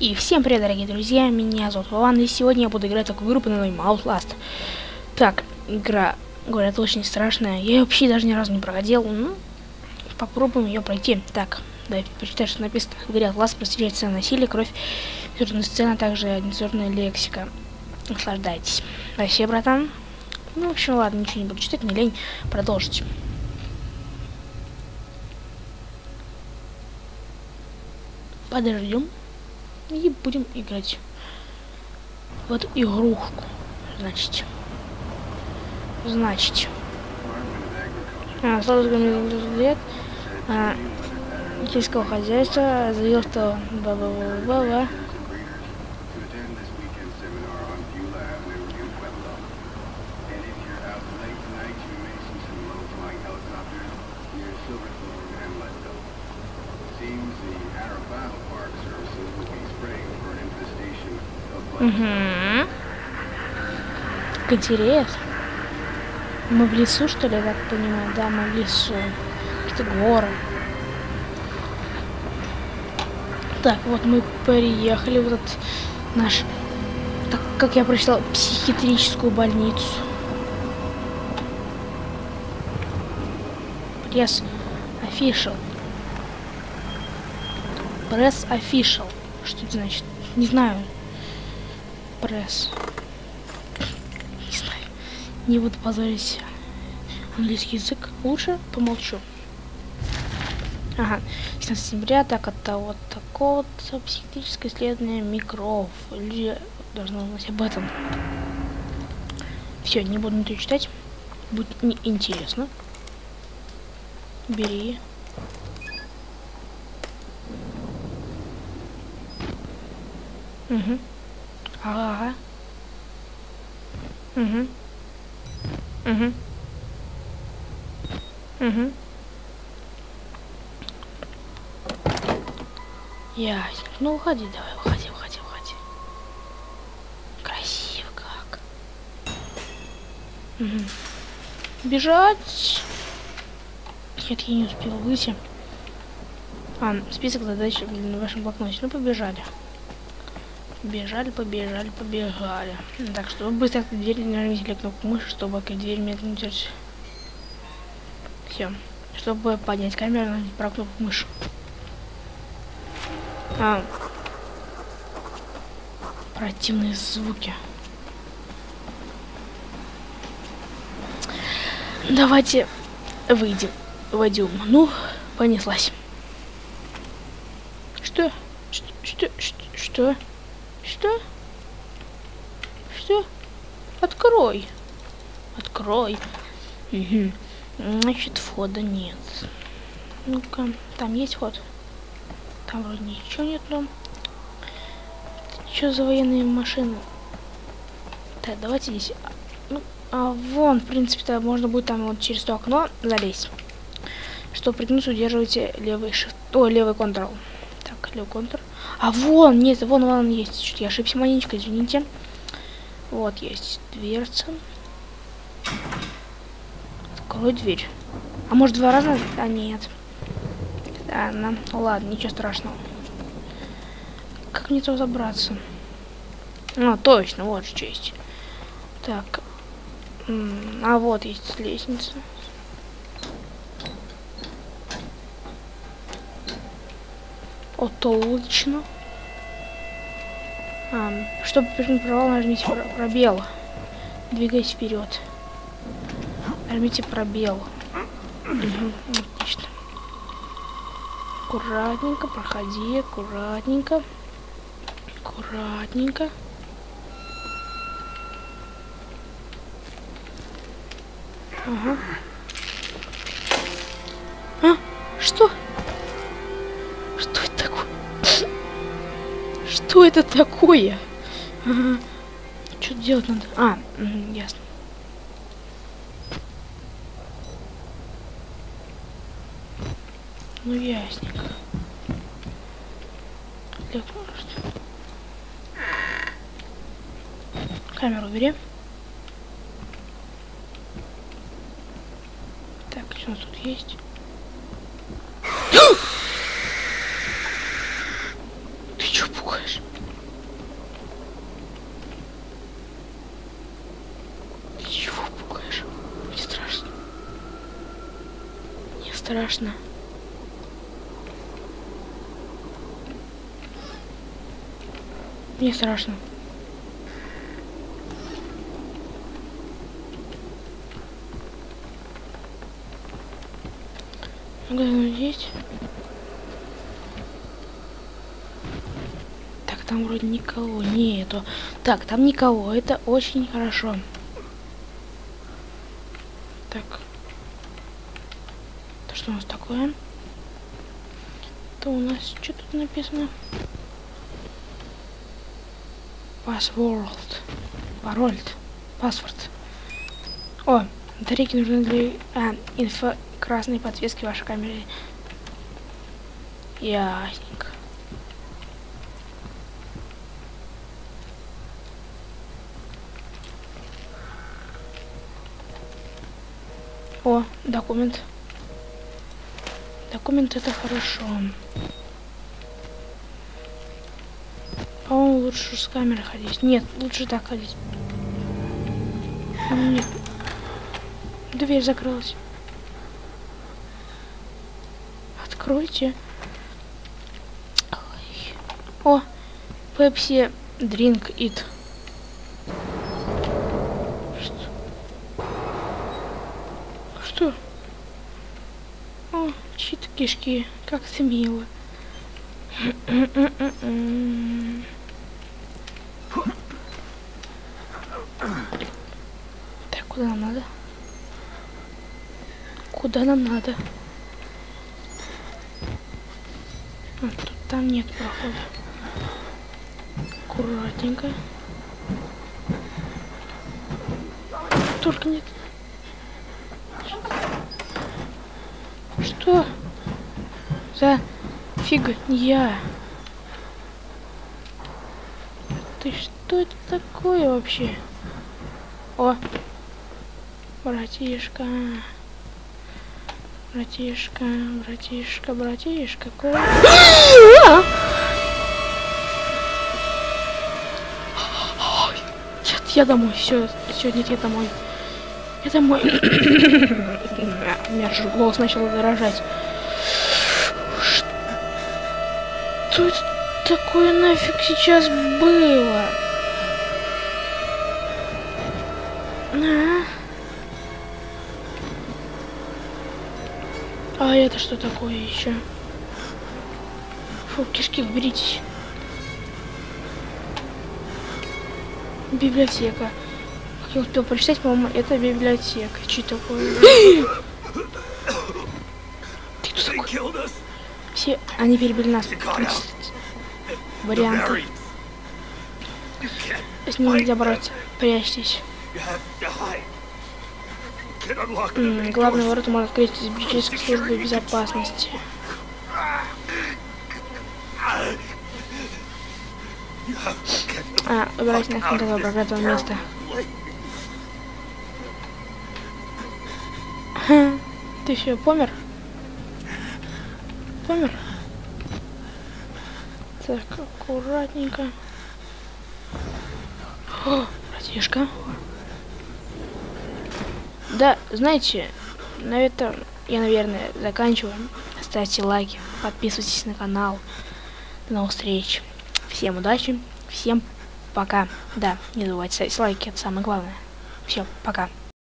И всем привет, дорогие друзья, меня зовут Вован, и сегодня я буду играть такую игру под названием Outlast. Так, игра, говорят, очень страшная, я ее вообще даже ни разу не проходил, ну, попробуем ее пройти. Так, давайте почитать, что написано. В игре Outlast простирается насилие, кровь, абсурдная сцена, также нецензурная лексика. Наслаждайтесь. Спасибо, братан. Ну, в общем, ладно, ничего не буду читать, мне лень продолжить. Подождем и будем играть в эту игрушку. Значит. Значит. А, лет а, сельского хозяйства заявил, что ба-ба-ба-ба-ба. Угу. Как интересно. Мы в лесу, что ли, я так понимаю? Да, мы в лесу. Это горы. Так, вот мы приехали в этот наш, так как я прочитал, психиатрическую больницу. Пресс official. Пресс official. Что это значит? Не знаю пресс. Не знаю. Не буду позорить английский язык. Лучше помолчу. Ага. 17 сентября, так это вот такое вот психическое исследование микров. Люди должны знать об этом. Все, не буду ничего читать. Будет неинтересно. Бери. Угу. Ага. Угу. Угу. Угу. Ясненько. Ну, уходи давай, уходи, уходи, уходи. Красиво как. Угу. Бежать. Нет, я не успел выйти. А, список задач на вашем блокноте. Ну, побежали. Бежали, побежали, побежали. Так, чтобы быстро открыть дверь, нажмите кнопку мыши, чтобы открыть дверь медленно держать. Все. Чтобы поднять камеру, нажмите правую кнопку мыши. А. Противные звуки. Давайте выйдем. Войдем. Ну, понеслась. Что? Что? Что? Что? Что? Открой. Открой. Угу. Значит, входа нет. Ну-ка, там есть вход? Там вроде ничего нет, но... Что за военные машины? Так, давайте здесь... Ну, а вон, в принципе-то, можно будет там вот через то окно залезть. Чтобы пригнуться, удерживайте левый shift... О, левый контрол. Так, левый контрол. А вон, нет, вон, вон есть. Что-то я ошибся маленечко, извините. Вот есть дверца. Открой дверь. А может два раза? А нет. Да, ну, ладно, ничего страшного. Как мне туда забраться? А, точно, вот же честь. Так. А вот есть лестница. Отлично. А, чтобы прыгнуть провал, нажмите пробел. Двигаясь вперед. Нажмите пробел. Отлично. Аккуратненько, проходи, аккуратненько. Аккуратненько. Ага. А? Что? Что это такое? Что делать надо? А, ясно. Ну ясненько. Для Камеру убери. Так, что у нас тут есть? страшно. Мне страшно. Магазин есть? Так, там вроде никого нету. Так, там никого. Это очень хорошо. Так. У нас такое? Это у нас что тут написано? Password. Пароль. Паспорт. О, батарейки нужны для а, инфо красной подсветки вашей камеры. Ясненько. О, документ. Документ это хорошо. По-моему, лучше с камерой ходить. Нет, лучше так ходить. Нет. Дверь закрылась. Откройте. Ой. О, Пепси Drink It. Что? О, чьи-то кишки. Как мило. Так, куда нам надо? Куда нам надо? А, тут там нет прохода. Аккуратненько. Только нет. Что? За фига я. Ты что это такое вообще? О, братишка. Братишка, братишка, братишка, какой? Нет, я домой, все, все, нет, я домой. Я домой. У меня же голос начал дрожать. Что это такое нафиг сейчас было? А? А это что такое еще? Фу, кишки, уберитесь. Библиотека. Как я успел прочитать, по-моему, это библиотека. Что такое? Все, они перебили нас. Варианты. С ним нельзя бороться. Прячьтесь. Главный ворота можно открыть из бюджетской службы безопасности. А, убирайте нахрен этого проклятого места. Ты все, помер? Помер? Так, аккуратненько. О, братишка. Да, знаете, на этом я, наверное, заканчиваю. Ставьте лайки, подписывайтесь на канал. До новых встреч. Всем удачи, всем пока. Да, не забывайте ставить лайки, это самое главное. Все, пока.